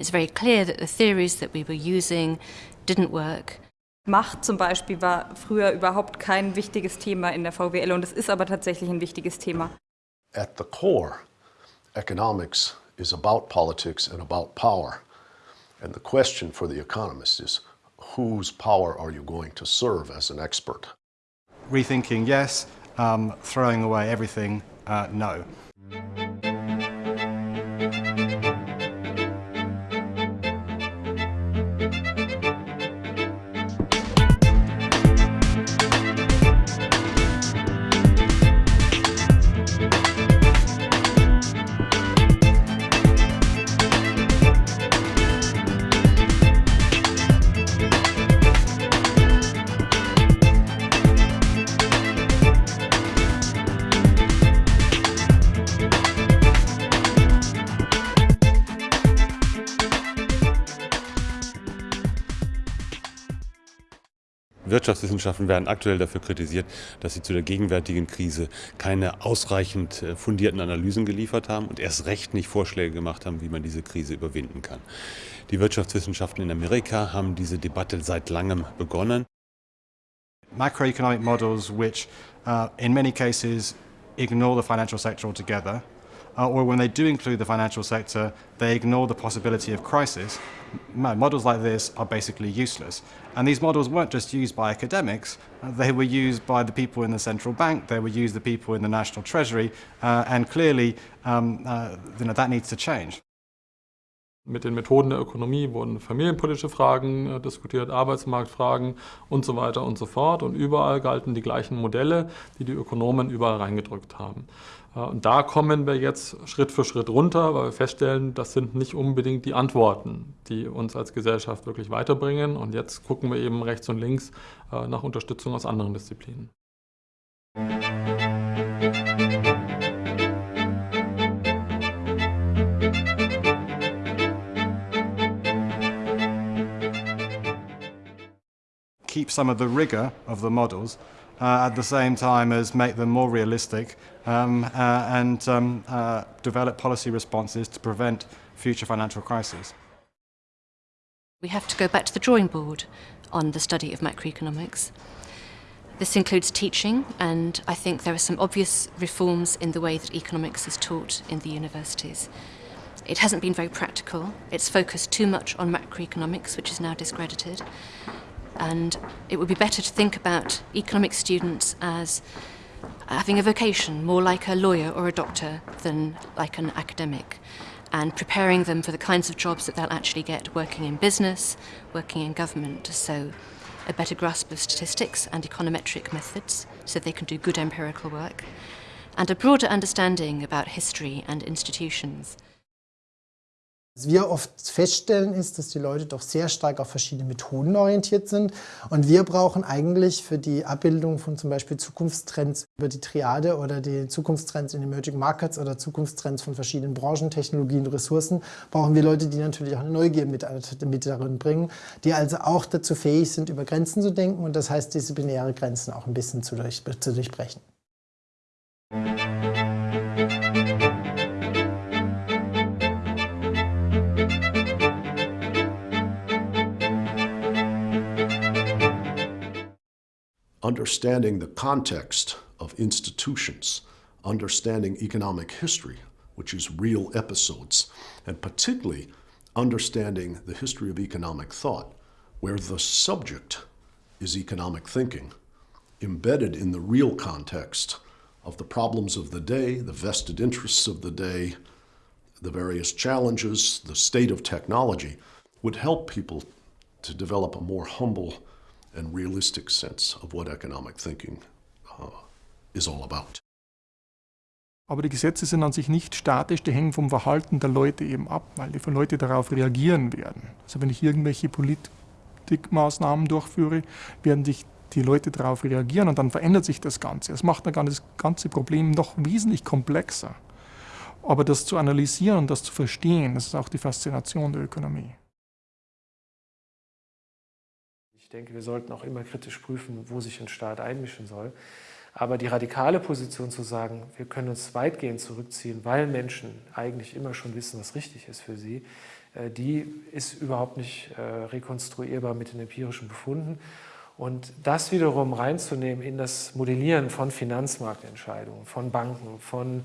It's very clear that the theories that we were using didn't work. Macht zum Beispiel war früher überhaupt kein wichtiges Thema in der VWL und es ist aber tatsächlich ein wichtiges Thema. At the core, economics is about politics and about power. And the question for the economist is, whose power are you going to serve as an expert? Rethinking, yes. Um, throwing away everything, uh, no. Wirtschaftswissenschaften werden aktuell dafür kritisiert, dass sie zu der gegenwärtigen Krise keine ausreichend äh, fundierten Analysen geliefert haben und erst recht nicht Vorschläge gemacht haben, wie man diese Krise überwinden kann. Die Wirtschaftswissenschaften in Amerika haben diese Debatte seit langem begonnen. Macroeconomic models which uh, in many cases ignore the financial sector altogether uh, or when they do include the financial sector, they ignore the possibility of crisis. Models like this are basically useless. And these models weren't just used by academics, uh, they were used by the people in the central bank, they were used by the people in the national treasury, uh, and clearly um, uh, you know, that needs to change. Mit den Methoden der Ökonomie wurden familienpolitische Fragen äh, diskutiert, Arbeitsmarktfragen und so weiter und so fort. Und überall galten die gleichen Modelle, die die Ökonomen überall reingedrückt haben. Äh, und da kommen wir jetzt Schritt für Schritt runter, weil wir feststellen, das sind nicht unbedingt die Antworten, die uns als Gesellschaft wirklich weiterbringen. Und jetzt gucken wir eben rechts und links äh, nach Unterstützung aus anderen Disziplinen. Keep some of the rigor of the models uh, at the same time as make them more realistic um, uh, and um, uh, develop policy responses to prevent future financial crises. We have to go back to the drawing board on the study of macroeconomics. This includes teaching, and I think there are some obvious reforms in the way that economics is taught in the universities. It hasn't been very practical. It's focused too much on macroeconomics, which is now discredited. And it would be better to think about economic students as having a vocation, more like a lawyer or a doctor than like an academic, and preparing them for the kinds of jobs that they'll actually get working in business, working in government. So a better grasp of statistics and econometric methods so they can do good empirical work, and a broader understanding about history and institutions. Was wir oft feststellen ist, dass die Leute doch sehr stark auf verschiedene Methoden orientiert sind und wir brauchen eigentlich für die Abbildung von zum Beispiel Zukunftstrends über die Triade oder die Zukunftstrends in Emerging Markets oder Zukunftstrends von verschiedenen Branchen, Technologien, Ressourcen, brauchen wir Leute, die natürlich auch eine Neugier mit, mit darin bringen, die also auch dazu fähig sind, über Grenzen zu denken und das heißt, diese binäre Grenzen auch ein bisschen zu, durch, zu durchbrechen. Understanding the context of institutions, understanding economic history, which is real episodes, and particularly understanding the history of economic thought, where the subject is economic thinking, embedded in the real context of the problems of the day, the vested interests of the day, the various challenges, the state of technology, would help people to develop a more humble and realistic sense of what economic thinking uh, is all about. Aber die Gesetze sind an sich nicht statisch, die hängen vom Verhalten der Leute eben ab, weil die Leute darauf reagieren werden. Also wenn ich irgendwelche Politikmaßnahmen durchführe, werden sich die Leute darauf reagieren und dann verändert sich das Ganze. Das macht dann das ganze Problem noch wesentlich komplexer. Aber das zu analysieren und das zu verstehen, das ist auch die Faszination der Ökonomie. Ich denke, wir sollten auch immer kritisch prüfen, wo sich ein Staat einmischen soll. Aber die radikale Position zu sagen, wir können uns weitgehend zurückziehen, weil Menschen eigentlich immer schon wissen, was richtig ist für sie, äh, die ist überhaupt nicht äh, rekonstruierbar mit den empirischen Befunden. Und das wiederum reinzunehmen in das Modellieren von Finanzmarktentscheidungen, von Banken, von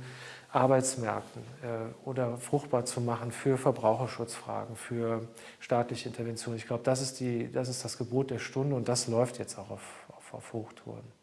Arbeitsmärkten äh, oder fruchtbar zu machen für Verbraucherschutzfragen, für staatliche Intervention. Ich glaube, das ist, das ist das Gebot der Stunde und das läuft jetzt auch auf, auf, auf Hochtouren.